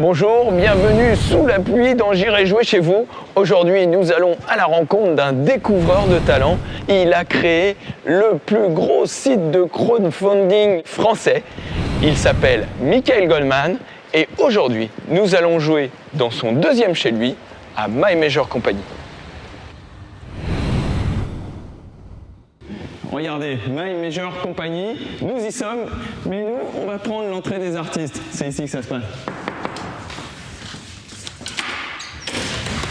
Bonjour, bienvenue sous la pluie dans J'irai jouer chez vous. Aujourd'hui, nous allons à la rencontre d'un découvreur de talent. Il a créé le plus gros site de crowdfunding français. Il s'appelle Michael Goldman et aujourd'hui, nous allons jouer dans son deuxième chez lui à My Major Company. Regardez, My Major Company, nous y sommes, mais nous, on va prendre l'entrée des artistes. C'est ici que ça se passe.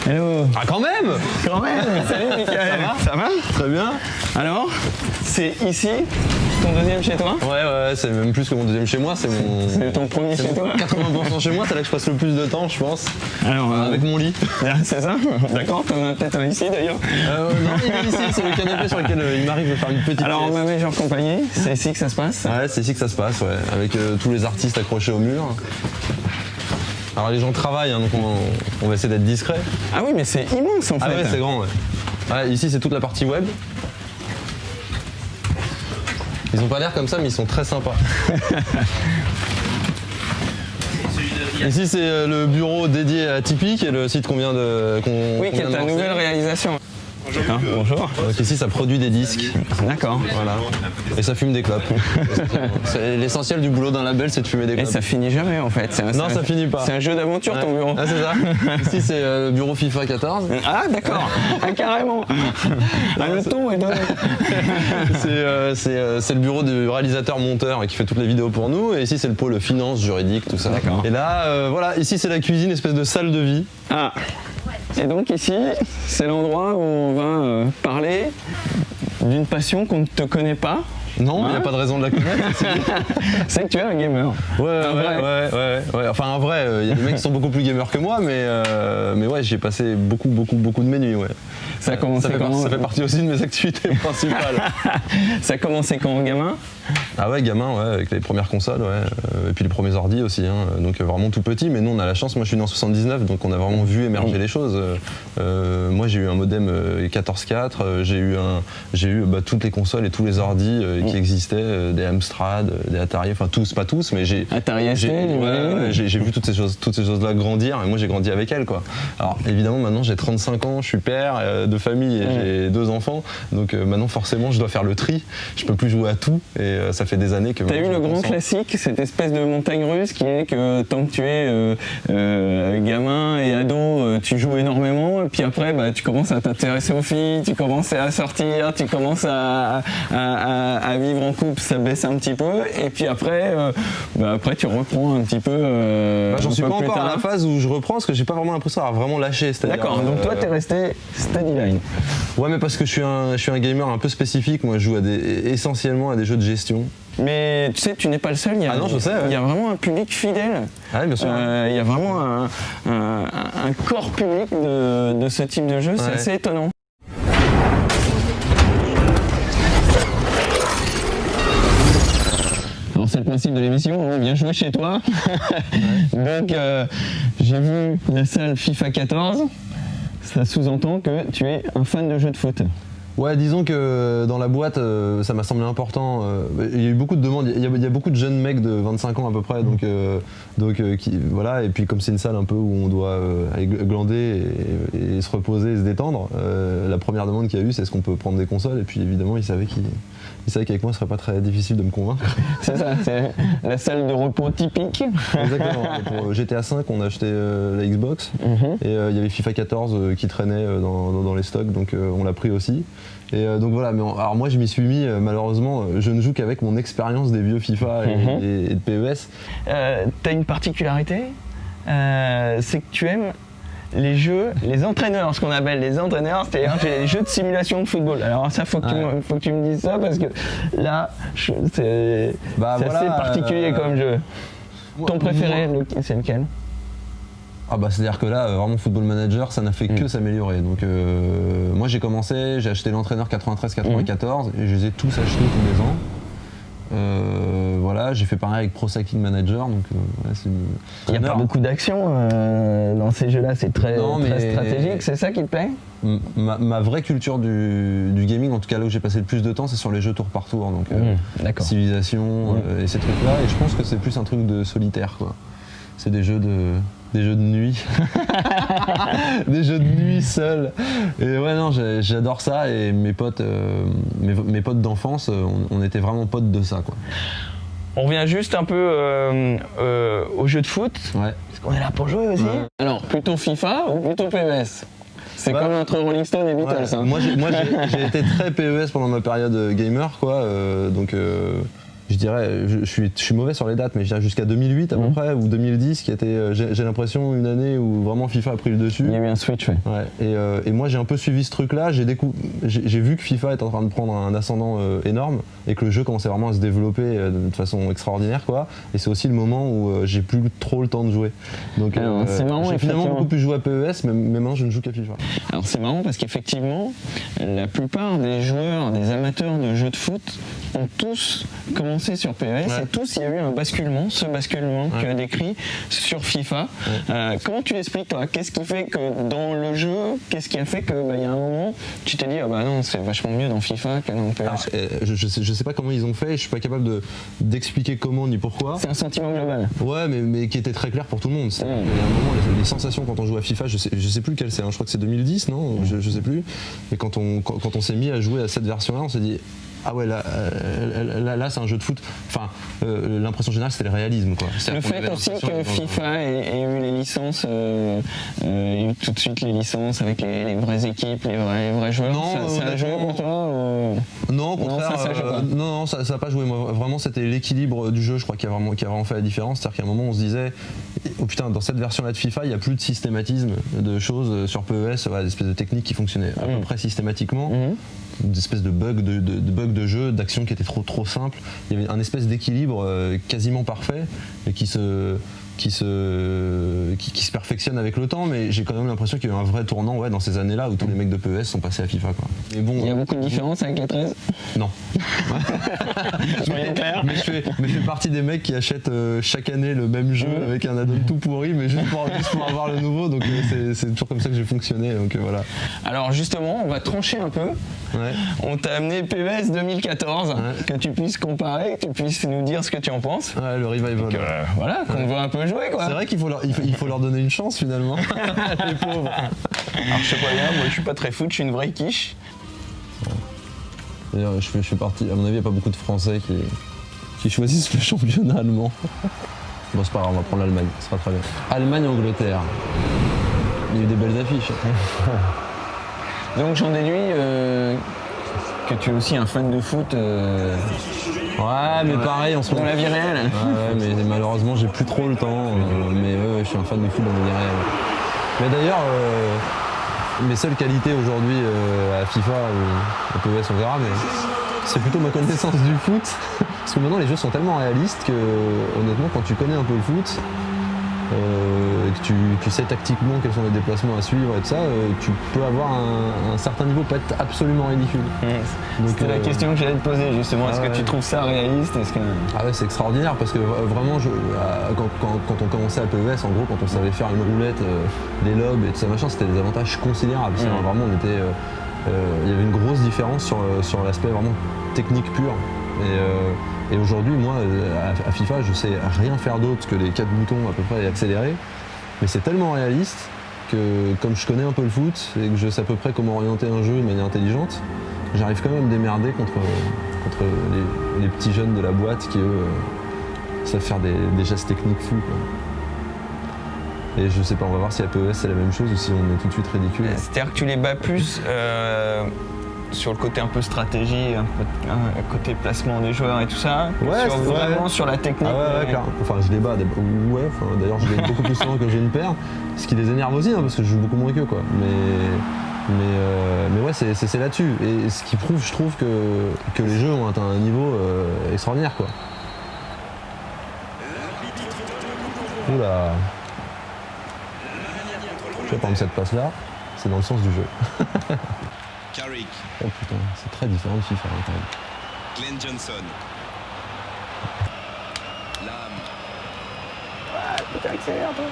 Hello Ah quand même! Quand même. Salut Michael Ça va? Très bien. Alors, c'est ici ton deuxième chez toi? Ouais ouais, c'est même plus que mon deuxième chez moi, c'est mon... C'est ton premier chez toi. 80% chez moi, c'est là que je passe le plus de temps je pense, Alors, euh, avec mon lit. ah, c'est ça? D'accord, t'en as peut-être un ici d'ailleurs. Euh, non, il est ici, c'est le canapé sur lequel euh, il m'arrive de faire une petite Alors, pièce. Ma Major Company, c'est ici que ça se passe. Ouais, c'est ici que ça se passe, ouais, avec euh, tous les artistes accrochés au mur. Alors les gens travaillent, hein, donc on, on va essayer d'être discret. Ah oui, mais c'est immense en Ah fait. ouais, c'est grand, ouais. Ouais, Ici, c'est toute la partie web. Ils ont pas l'air comme ça, mais ils sont très sympas. Ici, c'est euh, le bureau dédié à Tipeee, qui est le site qu'on vient de. Oui, qui est ta nouvelle réalisation. Hein, bonjour. Donc ici, ça produit des disques. D'accord. Voilà. Et ça fume des clopes. L'essentiel du boulot d'un label, c'est de fumer des Et clopes. ça finit jamais en fait. Un- Non, ça finit pas. C'est un jeu d'aventure ton bureau. Ah, c'est ça Ici, c'est euh, le bureau FIFA 14. Ah d'accord, ah, carrément. Ah, le ton est donné. C'est euh, euh, c'est le bureau du réalisateur-monteur qui fait toutes les vidéos pour nous. Et ici, c'est le pôle finance, juridique, tout ça. D'accord. Et là, voilà, ici, c'est la cuisine, espèce de salle de vie. Ah. Et donc ici, c'est l'endroit où on va euh, parler d'une passion qu'on ne te connaît pas. Non, il n'y Hein a pas de raison de la connaître. C'est que tu es un gamer. Ouais, ouais, Un ouais, ouais, ouais. Enfin, en vrai, il y a des mecs qui sont beaucoup plus gamers que moi, mais, euh, mais ouais, j'ai passé beaucoup, beaucoup, beaucoup de mes nuits, ouais. Ça a commencé ça, fait, ça partie aussi de mes activités principales. Ça a commencé quand gamin? Ah ouais, gamin, ouais, avec les premières consoles, ouais. euh, et puis les premiers ordi aussi, hein. donc euh, vraiment tout petit. Mais nous, on a la chance. Moi, je suis né en 79, donc on a vraiment vu émerger les choses. Euh, euh, moi, j'ai eu un modem euh, 14.4, euh, j'ai eu un, eu bah, toutes les consoles et tous les ordis euh, qui existaient, euh, des Amstrad, euh, des Atari, enfin tous, pas tous, mais j'ai. Atari j'ai- ouais, ouais, vu toutes ces choses, toutes ces choses-là grandir, et moi j'ai grandi avec elles, quoi. Alors évidemment, maintenant j'ai 35 ans, je suis père euh, de famille et j'ai deux enfants, donc maintenant forcément je dois faire le tri. Je peux plus jouer à tout, et ça fait des années que. T'as eu le grand classique, cette espèce de montagne russe qui est que tant que tu es euh, euh, gamin et ado, tu joues énormément, et puis après bah, tu commences à t'intéresser aux filles, tu commences à sortir, tu commences à, à- à- à vivre en couple, ça baisse un petit peu, et puis après, euh, bah, après tu reprends un petit peu. euh, Bah, J'en suis pas encore à la phase où je reprends parce que j'ai pas vraiment l'impression d'avoir vraiment lâché. D'accord, donc toi euh, t'es resté steady line. Ouais, mais parce que je suis un, je suis un gamer un peu spécifique. Moi, je joue à des, essentiellement à des jeux de gestion. Mais tu sais, tu n'es pas le seul, il y a, Ah non, je sais, ouais. il y a vraiment un public fidèle. Ah oui, bien sûr. Euh, il y a vraiment un, un- un corps public de, de ce type de jeu, c'est Ouais. assez étonnant. C'est le principe de l'émission, on vient jouer chez toi. Donc euh, j'ai vu la salle FIFA 14, ça sous-entend que tu es un fan de jeux de foot. Ouais, disons que dans la boîte, euh, ça m'a semblé important. euh, il y a eu beaucoup de demandes. Il y, a, il y a beaucoup de jeunes mecs de 25 ans à peu près, donc, euh, donc qui, voilà. Et puis comme c'est une salle un peu où on doit euh, glander et, et se reposer et se détendre, euh, la première demande qu'il y a eu, c'est est-ce qu'on peut prendre des consoles? Et puis évidemment, ils savaient qu'ils ils savaient qu'avec moi, ce serait pas très difficile de me convaincre. C'est ça, c'est la salle de repos typique. Exactement. Pour GTA 5, on a acheté euh, la Xbox Mhm. et euh, il y avait FIFA 14 euh, qui traînait euh, dans, dans- dans les stocks, donc euh, on l'a pris aussi. Et euh, donc voilà, mais alors moi je m'y suis mis, euh, malheureusement, euh, je ne joue qu'avec mon expérience des vieux FIFA et, Mhm. et- et de PES. Euh, T'as une particularité, euh, c'est que tu aimes les jeux, les entraîneurs, ce qu'on appelle les entraîneurs, c'est-à-dire les jeux de simulation de football. Alors ça, faut que, tu, me, faut que tu me dises ça parce que là, c'est Bah, c'est voilà, assez particulier euh, comme jeu. Moi- Ton préféré, c'est lequel? Ah bah c'est-à-dire que là, euh, vraiment Football Manager, ça n'a fait que Mm. s'améliorer. Donc euh, moi j'ai commencé, j'ai acheté l'entraîneur 93-94 et je les ai tous achetés tous les ans. Euh, voilà, j'ai fait pareil avec Pro Cycling Manager, donc euh, ouais, c'est une- Il n'y a pas beaucoup d'action euh, dans ces jeux-là, c'est très, Non, très mais- stratégique, c'est ça qui te plaît? Ma, ma vraie culture du, du gaming, en tout cas là où j'ai passé le plus de temps, c'est sur les jeux tour par tour. Donc euh, Mmh, civilisation Mmh. euh, et ces trucs-là. Et je pense que c'est plus un truc de solitaire, quoi. C'est des jeux de, des jeux de nuit. des jeux de nuit seuls. Et ouais, non, j'adore ça. Et mes potes, euh, mes, mes potes d'enfance, on, on était vraiment potes de ça, quoi. On revient juste un peu euh, euh, au jeu de foot. Ouais. Parce qu'on est là pour jouer aussi. Ouais. Alors, plutôt FIFA ou plutôt PES C'est Ouais. comme entre Rolling Stone et Beatles. Ouais, hein. Moi, j'ai, été très PES pendant ma période gamer, quoi. euh, donc, euh, je dirais, je, je suis, je suis mauvais sur les dates, mais je dirais jusqu'à 2008 à peu Mhm. près, ou 2010, qui était, euh, j'ai, l'impression, une année où vraiment FIFA a pris le dessus. Il y a eu un switch, ouais. Ouais, et, euh, et moi j'ai un peu suivi ce truc-là, j'ai, vu que FIFA est en train de prendre un ascendant euh, énorme et que le jeu commençait vraiment à se développer euh, de façon extraordinaire quoi. Et c'est aussi le moment où j'ai plus trop le temps de jouer. Donc Alors, c'est marrant, j'ai finalement beaucoup plus joué à PES, mais, mais maintenant je ne joue qu'à FIFA. Alors c'est marrant parce qu'effectivement, la plupart des joueurs, des amateurs de jeux de foot ont tous commencé sur PES Ouais. et tous il y a eu un basculement, ce basculement que tu Ouais. as décrit sur FIFA. Euh, comment tu l'expliques toi? Qu'est-ce qui fait que dans le jeu, qu'est-ce qui a fait que bah, y a un moment tu t'es dit ah bah non c'est vachement mieux dans FIFA que dans PES Alors, euh, je, je, sais, je sais pas comment ils ont fait, je suis pas capable de, d'expliquer comment ni pourquoi. C'est un sentiment global. Ouais, mais, mais qui était très clair pour tout le monde. Il y a un moment, les, les sensations quand on joue à FIFA, je sais, je sais plus quelle c'est, hein, je crois que c'est 2010, non? Je, je sais plus. Mais quand on, quand, quand on s'est mis à jouer à cette version-là, on s'est dit. Ah ouais, là, euh, là, là, c'est un jeu de foot. Enfin, euh, l'impression générale, c'était le réalisme. Quoi. Le fait aussi que FIFA ait, eu les licences, euh, euh, eu tout de suite les licences avec les, les vraies équipes, les vrais, les vrais joueurs, Non, ça, ça a joué pour toi ou- Non, au contraire, ça, euh, non, ça n'a pas joué. Moi, vraiment, c'était l'équilibre du jeu, je crois, qui a vraiment, qui a vraiment fait la différence. C'est-à-dire qu'à un moment, on se disait, oh putain, dans cette version-là de FIFA, il n'y a plus de systématisme de choses sur PES, des espèces de techniques qui fonctionnaient à peu près systématiquement. Mhm. Des espèces de bugs de, de, de bugs de jeu, d'action qui étaient trop trop simples. Il y avait un espèce d'équilibre euh, quasiment parfait et qui se qui se, qui, qui se perfectionne avec le temps, mais j'ai quand même l'impression qu'il y a eu un vrai tournant ouais, dans ces années-là où tous les mecs de PES sont passés à FIFA. Quoi. Mais bon, Il y a beaucoup de différences avec la 13 non. Clairs. Mais je fais, mais je fais partie des mecs qui achètent euh, chaque année le même jeu avec un add-on tout pourri, mais juste pour, juste pour avoir le nouveau. Donc euh, c'est- c'est toujours comme ça que j'ai fonctionné. Donc euh, voilà. Alors justement, on va trancher un peu. Ouais. On t'a amené PES 2014, Ouais. que tu puisses comparer, que tu puisses nous dire ce que tu en penses. Ouais, le revival. Euh, voilà, qu'on voit un peu quoi. C'est vrai qu'il faut leur, il faut, il faut leur donner une chance finalement. les pauvres. Alors je sais pas bien, moi je suis pas très foot, je suis une vraie quiche. D'ailleurs, je fais partie. À mon avis, il n'y a pas beaucoup de Français qui, qui choisissent le championnat allemand. Bon, c'est pas grave, on va prendre l'Allemagne, ce sera très bien. Allemagne-Angleterre. Il y a eu des belles affiches. Donc j'en déduis euh, que tu es aussi un fan de foot euh, Ouais, mais pareil, en ce dans la vie réelle. Ouais, mais malheureusement, j'ai plus trop le temps. euh, mais ouais, je suis un fan de foot dans le vie réel. Mais d'ailleurs, euh, mes seules qualités aujourd'hui euh, à FIFA à PES, on verra, mais c'est plutôt ma connaissance du foot. Parce que maintenant, les jeux sont tellement réalistes que, honnêtement, quand tu connais un peu le foot, euh, que tu, tu sais tactiquement quels sont les déplacements à suivre et tout ça, euh, tu peux avoir un, un certain niveau, pas être absolument ridicule. C'était la euh, question que j'allais te poser justement. Est-ce ah que tu ouais. trouves ça réaliste? Est-ce que... Ah ouais, c'est extraordinaire parce que euh, vraiment, je- euh, quand, quand- quand on commençait à PES, en gros, quand on savait faire une roulette, euh, des lobes et tout ça machin, c'était des avantages considérables. Mhm. Vraiment, on était, euh, euh, il y avait une grosse différence sur, euh, sur l'aspect vraiment technique pur. Et, euh, et aujourd'hui, moi, euh, à, FIFA, je sais rien faire d'autre que les quatre boutons à peu près et accélérer. Mais c'est tellement réaliste que, comme je connais un peu le foot et que je sais à peu près comment orienter un jeu de manière intelligente, j'arrive quand même à me démerder contre, contre les, petits jeunes de la boîte qui, eux, euh, savent faire des, gestes techniques fous. Et je sais pas, on va voir si à PES c'est la même chose ou si on est tout de suite ridicule. C'est-à-dire que tu les bats plus sur le côté un peu stratégie, un peu un côté placement des joueurs et tout ça, Ouais, sur, vraiment sur la technique. Ah ouais, ouais. Enfin, je les bats. d'ab- Ouais, enfin, d'ailleurs, je gagne beaucoup plus souvent que j'ai une paire. Ce qui les énerve aussi, hein, parce que je joue beaucoup moins qu'eux, quoi. Mais, mais, euh, mais ouais, c'est là-dessus. Et ce qui prouve, je trouve, que, que les jeux ont atteint un niveau euh, extraordinaire, quoi. Oula. Tu vois, par exemple, cette passe-là, c'est dans le sens du jeu. Carrick, Oh putain, c'est très différent de FIFA, hein, quand même. Glenn Johnson. Lam. Putain, accélère toi.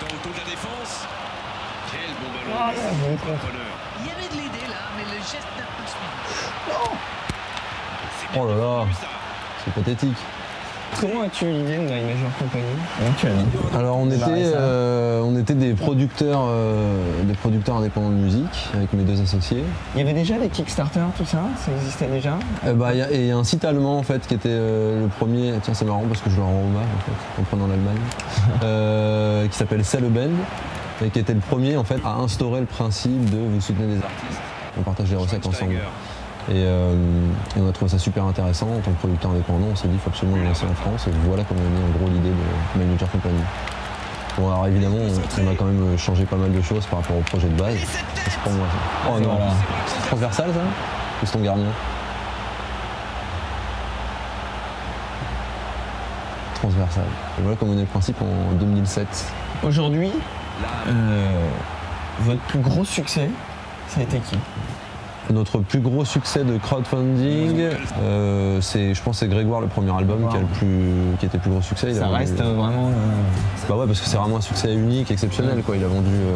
Dans le de la défense. Quel bon ballon. Ah, bon. Il y avait de l'aider là, mais le geste n'a pas bien Oh là là. C'est pathétique. Comment as-tu eu l'idée de My Major Company Alors on Démarrer était, euh, on était des producteurs, euh, des producteurs indépendants de musique avec mes deux associés. Il y avait déjà des Kickstarter, tout ça? Ça existait déjà? Euh, bah, il y a- et il y a un site allemand en fait qui était euh, le premier. Tiens c'est marrant parce que je leur rends hommage en fait en prenant l'Allemagne, euh, qui s'appelle Celle Band et qui était le premier en fait à instaurer le principe de vous soutenez des artistes, on partage les recettes ensemble. Et, euh, et on a trouvé ça super intéressant en tant que producteur indépendant. On s'est dit il faut absolument le lancer en France et voilà comment est née en gros l'idée de Major Company. Bon alors évidemment on, on a quand même changé pas mal de choses par rapport au projet de base. C'est pas moi ça. Oh non, c'est transversal ça? Ou c'est ton gardien Transversal. Et voilà comment on est le principe en 2007. Aujourd'hui, euh, votre plus gros succès, ça a été qui? Notre plus gros succès de crowdfunding, euh, c'est, je pense, c'est Grégoire, le premier album qui, a le plus, qui était le plus gros succès. Il Ça reste vraiment. euh, Bah ouais, parce que c'est vraiment un succès unique, exceptionnel. Quoi. Il a vendu euh,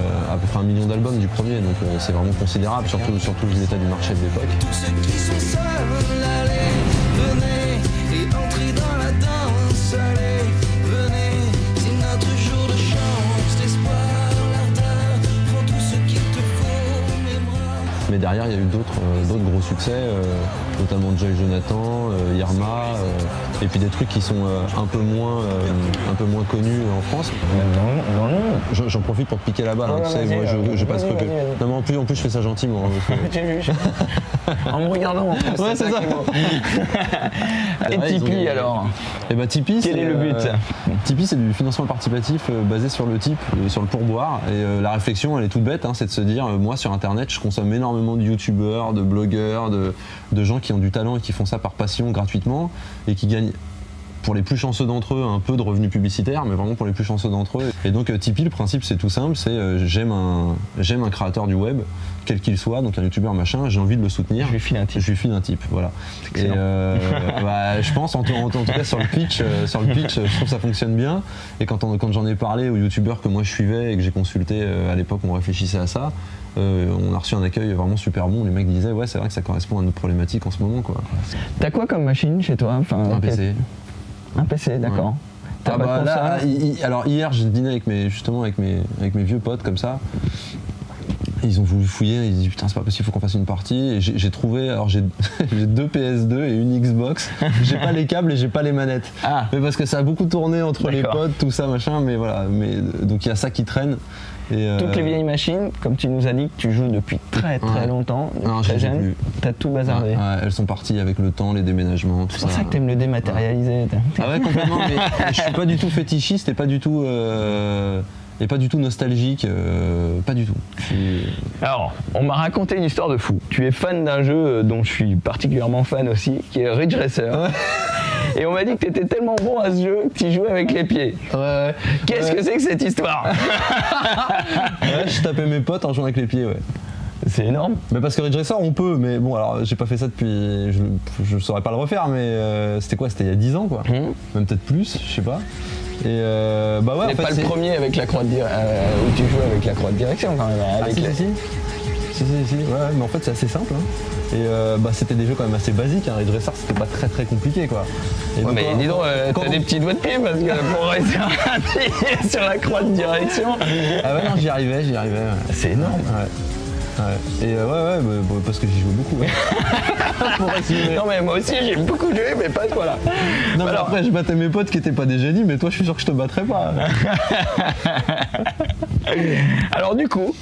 euh, à peu près un million d'albums du premier, donc euh, c'est vraiment considérable, surtout, surtout vu l'état du marché de l'époque. Mais derrière, il y a eu d'autres euh, gros succès, euh, notamment Joy Jonathan, euh, Irma, euh, et puis des trucs qui sont euh, un, peu moins, euh, un peu moins connus en France. Le monde. J'en profite pour te piquer la balle, hein, tu sais, moi je, euh, je passe que-. Non mais en plus, en plus je fais ça gentiment. hein, J'ai vu. en me regardant. Ouais, c'est ça. Et Tipeee alors Et bah Tipeee, Quel est le but euh, Tipeee, c'est du financement participatif euh, basé sur le type, euh, sur le pourboire. Et euh, la réflexion, elle est toute bête, hein, c'est de se dire, euh, moi sur Internet, je consomme énormément de youtubeurs, de blogueurs, de, de gens qui ont du talent et qui font ça par passion gratuitement et qui gagnent pour les plus chanceux d'entre eux, un peu de revenus publicitaires, mais vraiment pour les plus chanceux d'entre eux. Et donc euh, Tipeee, le principe c'est tout simple, c'est euh, j'aime un, j'aime un créateur du web, quel qu'il soit, donc un youtubeur machin, j'ai envie de le soutenir. Je lui file un type. Je lui file un type, voilà. Et euh, bah, je pense, en, tout- en- en tout cas sur le pitch, euh, sur le pitch, je trouve que ça fonctionne bien. Et quand, on- quand j'en ai parlé aux youtubeurs que moi je suivais et que j'ai consulté à l'époque, on réfléchissait à ça. Euh, on a reçu un accueil vraiment super bon. Les mecs disaient ouais c'est vrai que ça correspond à notre problématique en ce moment quoi. T'as quoi comme machine chez toi enfin, Un PC. Un PC, d'accord. Ah bah là, alors hier j'ai dîné avec mes justement avec mes avec mes vieux potes comme ça. Ils ont voulu fouiller, ils disent putain c'est pas possible, faut qu'on fasse une partie. Et j'ai trouvé, alors j'ai deux PS2 et une Xbox. J'ai pas les câbles et j'ai pas les manettes. Ah. Mais parce que ça a beaucoup tourné entre les potes, tout ça machin. Mais voilà, mais donc il y a ça qui traîne. Euh, Toutes les vieilles machines, comme tu nous as dit que tu joues depuis très très Ouais. longtemps, Non, très jeune, t'as tout bazardé. ouais, elles sont parties avec le temps, les déménagements, tout C'est pour ça que t'aimes le dématérialiser. Ah ouais complètement. mais, je suis pas du tout fétichiste et pas du tout euh, et pas du tout nostalgique, euh, pas du tout. Alors, on m'a raconté une histoire de fou. Tu es fan d'un jeu dont je suis particulièrement fan aussi, qui est Ridge Racer. Et on m'a dit que tu étais tellement bon à ce jeu que tu jouais avec les pieds. Ouais, Qu'est-ce que c'est que cette histoire Ouais, je tapais mes potes en jouant avec les pieds, ouais. C'est énorme. Mais parce que Ridge Racer, on peut, mais bon, alors j'ai pas fait ça depuis. Je, je saurais pas le refaire, mais euh, c'était quoi C'était il y a 10 ans, quoi. Hum. Même peut-être plus, je sais pas. Et euh, bah ouais, fait. pas le premier avec la croix de euh, où tu joues avec la croix de direction quand même. Ah, Avec si, les- si, si. Si, si, si, ouais, mais en fait c'est assez simple. hein. Et euh, bah, c'était des jeux quand même assez basiques. Hein. Racer, c'était pas très très compliqué, quoi. Et Ouais, donc, mais quand- dis donc, euh, t'as on- des petits doigts de pied parce que pour réussir à appuyer sur la croix de direction, Ah ouais, non, j'y arrivais, j'y arrivais. ouais. c'est énorme. Ouais. Et euh, ouais, ouais, bah, parce que j'y jouais beaucoup. Non mais moi aussi j'ai beaucoup joué mais pas toi là. Non, mais Alors- après, je battais mes potes qui étaient pas des génies, mais toi, je suis sûr que je te battrais pas. Alors du coup,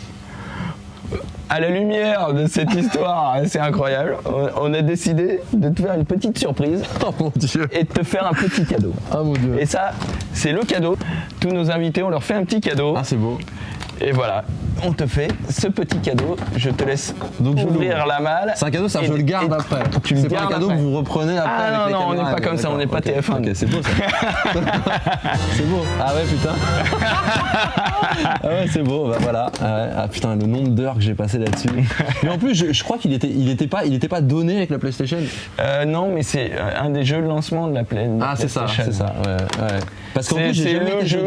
à la lumière de cette histoire assez incroyable, on- a décidé de te faire une petite surprise oh mon dieu. et de te faire un petit cadeau. Ah mon dieu. Et ça, c'est le cadeau. Tous nos invités, on leur fait un petit cadeau. Ah, c'est beau. Et voilà, on te fait ce petit cadeau. Je te laisse Donc, ouvrir la malle. C'est un cadeau, ça, Et- je le garde après. Tu le c'est pas un cadeau après. que vous reprenez après. Ah avec non, les non, on n'est pas comme ça, on n'est pas D'accord, TF1. Ok, c'est beau ça. c'est beau. Ah ouais, putain. ah ouais, c'est beau. Bah voilà. Ah, ouais. Ah, putain, le nombre d'heures que j'ai passé là-dessus. Mais en plus, je, je crois qu'il était, il était pas, il était pas donné avec la PlayStation. Euh, non, mais c'est euh, un des jeux de lancement de la Play- de Ah, c'est ça, PlayStation. c'est ça. Ouais, ouais. Parce qu'en C'est plus, j'ai jamais le jeu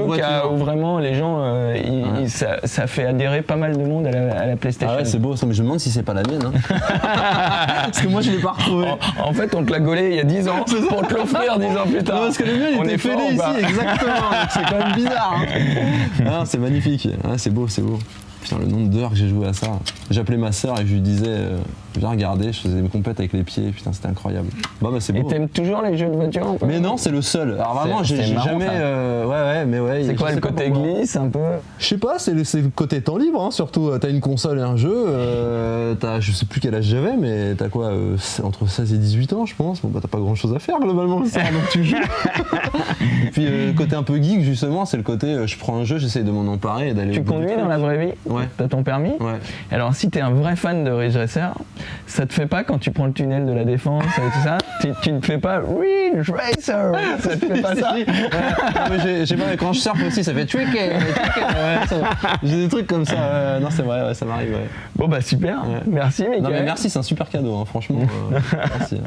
où vraiment les gens, euh, ils- Ouais. ils- ça, ça fait adhérer pas mal de monde à la, à la PlayStation. Ah ouais, c'est beau ça, mais je me demande si c'est pas la mienne. hein. Parce que moi, je l'ai pas retrouvé. En, en fait, on te l'a gaulé il y a 10 ans pour te l'offrir 10 ans plus tard. Non, parce que le mien, il On était fêlé ici, exactement. c'est quand même bizarre. hein. Ah, c'est magnifique. Ah, c'est beau, c'est beau. Putain, le nombre d'heures que j'ai joué à ça. J'appelais ma sœur et je lui disais, euh, viens regarder, je faisais mes compètes avec les pieds. Putain, c'était incroyable. Bah, bah c'est Et beau. t'aimes toujours les jeux de voiture un peu Mais non, c'est le seul. Alors vraiment, j'ai c'est j'ai marrant, jamais. euh, ouais, ouais, mais ouais. C'est quoi le côté glisse un peu? Je sais pas, c'est le, côté temps libre, hein, surtout. T'as une console et un jeu. euh, t'as, je sais plus quel âge j'avais, mais t'as quoi euh, Entre 16 et 18 ans, je pense. Bon, bah, t'as pas grand chose à faire globalement le soir, donc tu joues. et puis, euh, le côté un peu geek, justement, c'est le côté euh, je prends un jeu, j'essaye de m'en emparer et d'aller. Tu conduis dans la vraie vie? Ouais. T'as ton permis Ouais. Alors si t'es un vrai fan de Ridge Racer, ça te fait pas quand tu prends le tunnel de la défense et tout ça, tu, ne fais pas Ridge Racer Ça te fait pas ça Ouais. J'ai- pas, quand je surfe aussi, ça fait ça- J'ai des trucs comme ça. Non, c'est vrai, ouais, ça m'arrive. Bon bah super, merci Mickaël. Non, mais merci, c'est un super cadeau, hein, franchement. euh, merci.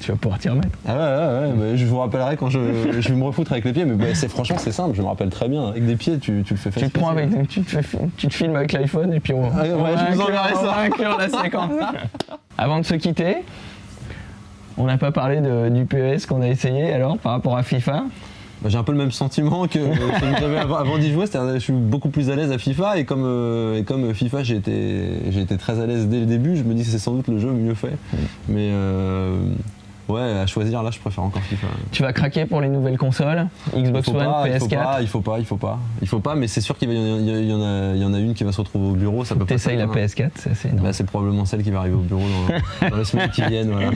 Tu vas pouvoir t'y remettre. Ah ouais, ouais, ouais, bah, je vous rappellerai quand je, je vais me refoutre avec les pieds, mais bah, c'est franchement c'est simple, je me rappelle très bien. Avec des pieds, tu, tu le fais Tu facile. te prends avec, tu te, fais- tu te filmes avec l'iPhone et puis on, Ah, ouais, on va je vous inclure- enverrai on ça. va inclure la séquence. Avant de se quitter, on n'a pas parlé de- du PES qu'on a essayé alors par rapport à FIFA. Bah, J'ai un peu le même sentiment que, celui que j'avais avant, avant d'y jouer, je suis beaucoup plus à l'aise à FIFA et comme, euh, et comme FIFA j'ai été, très à l'aise dès le début, je me dis que c'est sans doute le jeu mieux fait. Mais euh, ouais, à choisir là je préfère encore FIFA. Tu vas craquer pour les nouvelles consoles Xbox One, pas, il faut PS4 pas, il faut pas, il faut pas, il faut pas, mais c'est sûr qu'il y en a- y, y en une qui va se retrouver au bureau, ça peut pas T'essayes la hein. PS4, c'est énorme. Bah, c'est probablement celle qui va arriver au bureau dans, dans les semaines qui viennent. Voilà.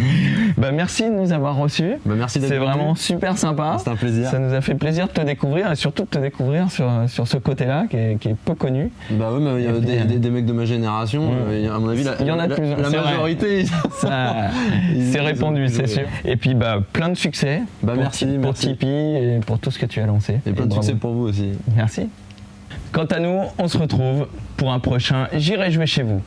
Bah, merci de nous avoir reçus. Bah, merci d'être C'est vraiment super sympa. C'est un plaisir. Ça nous a fait plaisir de te découvrir et surtout de te découvrir sur, sur ce côté-là qui est, qui est peu connu. Bah oui, mais il y a des, euh, des- des mecs de ma génération, Mm. euh, à mon avis, la, Il y en a la- plus, la majorité. C'est répandu, c'est joué. Sûr. Et puis bah, plein de succès Bah, pour, merci, pour merci. Tipeee et pour tout ce que tu as lancé. Et plein de bravo. succès pour vous aussi. Merci. Quant à nous, on se retrouve pour un prochain J'irai jouer chez vous.